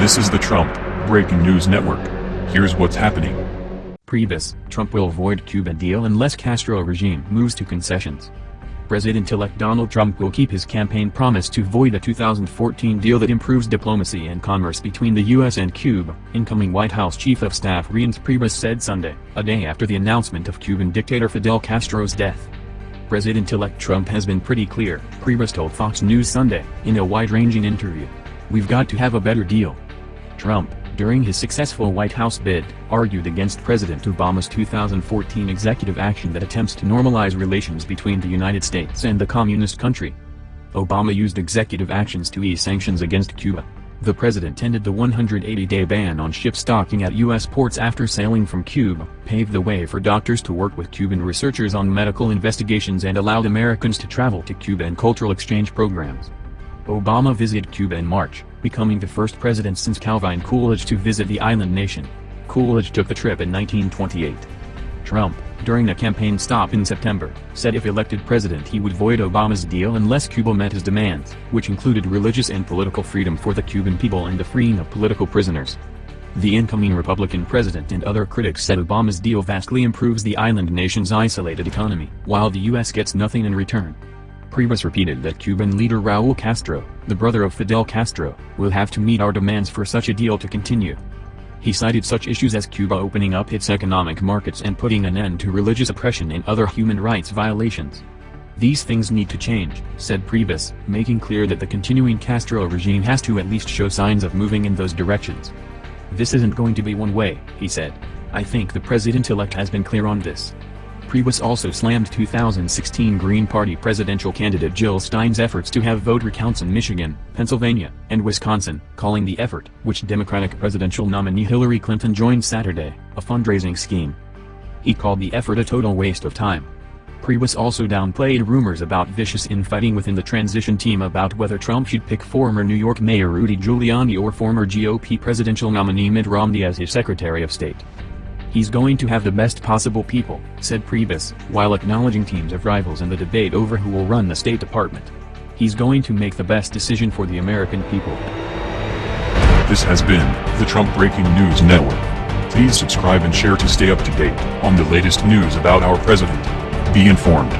This is the Trump Breaking News Network. Here's what's happening. Priebus, Trump will avoid Cuba deal unless Castro regime moves to concessions. President-elect Donald Trump will keep his campaign promise to void a 2014 deal that improves diplomacy and commerce between the U.S. and Cuba, incoming White House Chief of Staff Reince Priebus said Sunday, a day after the announcement of Cuban dictator Fidel Castro's death. President-elect Trump has been pretty clear, Priebus told Fox News Sunday, in a wide-ranging interview. We've got to have a better deal. Trump, during his successful White House bid, argued against President Obama's 2014 executive action that attempts to normalize relations between the United States and the communist country. Obama used executive actions to ease sanctions against Cuba. The president ended the 180-day ban on ships docking at U.S. ports after sailing from Cuba, paved the way for doctors to work with Cuban researchers on medical investigations and allowed Americans to travel to Cuba and cultural exchange programs. Obama visited Cuba in March, becoming the first president since Calvin Coolidge to visit the island nation. Coolidge took the trip in 1928. Trump, during a campaign stop in September, said if elected president he would void Obama's deal unless Cuba met his demands, which included religious and political freedom for the Cuban people and the freeing of political prisoners. The incoming Republican president and other critics said Obama's deal vastly improves the island nation's isolated economy, while the U.S. gets nothing in return. Priebus repeated that Cuban leader Raul Castro, the brother of Fidel Castro, will have to meet our demands for such a deal to continue. He cited such issues as Cuba opening up its economic markets and putting an end to religious oppression and other human rights violations. These things need to change, said Priebus, making clear that the continuing Castro regime has to at least show signs of moving in those directions. This isn't going to be one way, he said. I think the president-elect has been clear on this. Priebus also slammed 2016 Green Party presidential candidate Jill Stein's efforts to have vote recounts in Michigan, Pennsylvania, and Wisconsin, calling the effort, which Democratic presidential nominee Hillary Clinton joined Saturday, a fundraising scheme. He called the effort a total waste of time. Priebus also downplayed rumors about vicious infighting within the transition team about whether Trump should pick former New York Mayor Rudy Giuliani or former GOP presidential nominee Mitt Romney as his Secretary of State. He's going to have the best possible people, said Priebus, while acknowledging teams of rivals in the debate over who will run the State Department. He's going to make the best decision for the American people. This has been the Trump Breaking News Network. Please subscribe and share to stay up to date on the latest news about our president. Be informed.